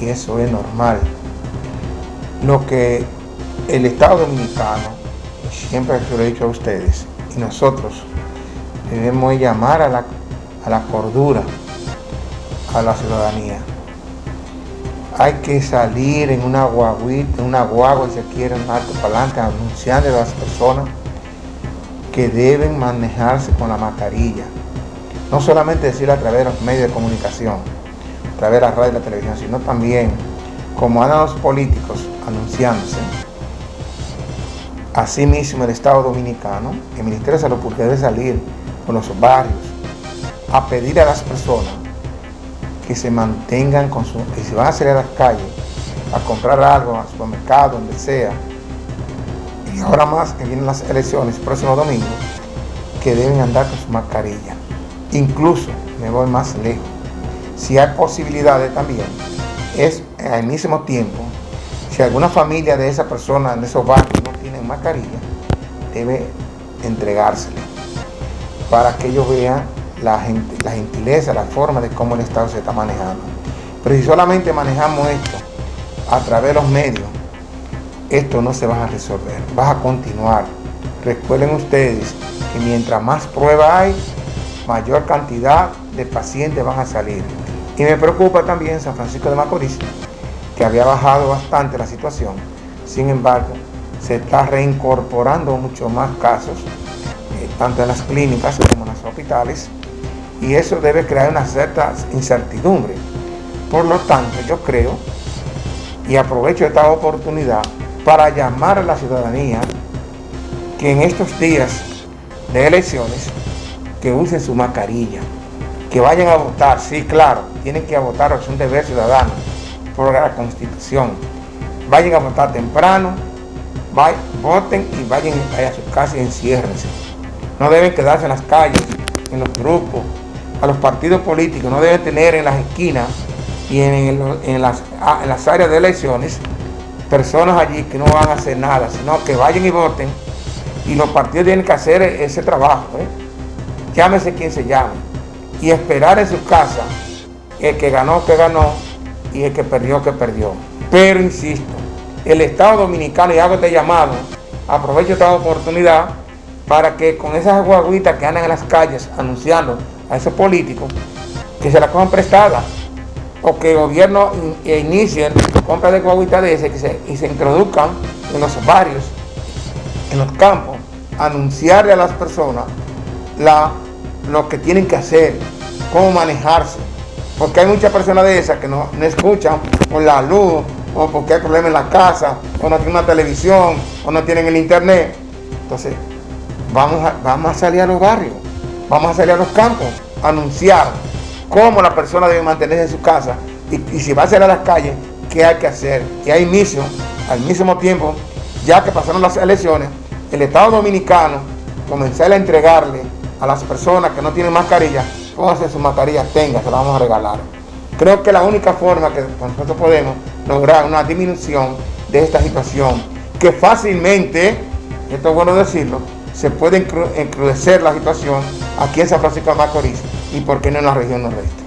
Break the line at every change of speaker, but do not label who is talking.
Y eso es normal. Lo que el Estado Dominicano, siempre se lo he dicho a ustedes, y nosotros debemos llamar a la, a la cordura a la ciudadanía. Hay que salir en una guaguita, en una guagua, si se quiere, un alto para adelante, anunciando a las personas que deben manejarse con la mascarilla. No solamente decirlo a través de los medios de comunicación, través de la radio y la televisión, sino también como andan los políticos anunciándose. Asimismo, el Estado Dominicano, el Ministerio de Salud Pública debe salir con los barrios a pedir a las personas que se mantengan con su, que si van a salir a las calles a comprar algo, al supermercado, donde sea, y ahora más que vienen las elecciones, próximo domingo, que deben andar con su mascarilla. Incluso, me voy más lejos, si hay posibilidades también, es al mismo tiempo, si alguna familia de esa persona, de esos barrios, no tienen mascarilla, debe entregársela para que ellos vean la, la gentileza, la forma de cómo el Estado se está manejando. Pero si solamente manejamos esto a través de los medios, esto no se va a resolver, va a continuar. Recuerden ustedes que mientras más prueba hay, mayor cantidad de pacientes van a salir. Y me preocupa también San Francisco de Macorís, que había bajado bastante la situación. Sin embargo, se está reincorporando mucho más casos, eh, tanto en las clínicas como en los hospitales, y eso debe crear una cierta incertidumbre. Por lo tanto, yo creo, y aprovecho esta oportunidad para llamar a la ciudadanía que en estos días de elecciones, que usen su mascarilla, que vayan a votar, sí, claro, tienen que votar, es un deber ciudadano, por la Constitución. Vayan a votar temprano, voten y vayan a su casa y enciérrense. No deben quedarse en las calles, en los grupos, a los partidos políticos no deben tener en las esquinas y en, las, ah, en las áreas de elecciones personas allí que no van a hacer nada, sino que vayan y voten y los partidos tienen que hacer ese trabajo. ¿eh? Llámese quien se llame y esperar en su casa el que ganó, que ganó y el que perdió, que perdió. Pero insisto, el Estado Dominicano, y hago este llamado, aprovecho esta oportunidad para que con esas guaguitas que andan en las calles anunciando a esos políticos que se la cojan prestada o que el gobierno inicie compra de guaguitas de ese y se introduzcan en los barrios, en los campos, anunciarle a las personas la, lo que tienen que hacer, cómo manejarse. Porque hay muchas personas de esas que no, escuchan por la luz, o porque hay problemas en la casa, o no tienen una televisión, o no tienen el internet. Entonces, vamos a, vamos a salir a los barrios Vamos a salir a los campos anunciar cómo la persona debe mantenerse en su casa y, si va a salir a las calles, qué hay que hacer. Y ahí mismo, al mismo tiempo, ya que pasaron las elecciones, el Estado Dominicano comenzar a entregarle a las personas que no tienen mascarilla, pónganse su mascarilla, tenga, se la vamos a regalar. Creo que la única forma que nosotros podemos lograr una disminución de esta situación, que fácilmente, esto es bueno decirlo, se puede encrudecer la situación aquí en San Francisco de Macorís y por qué no en la región noreste.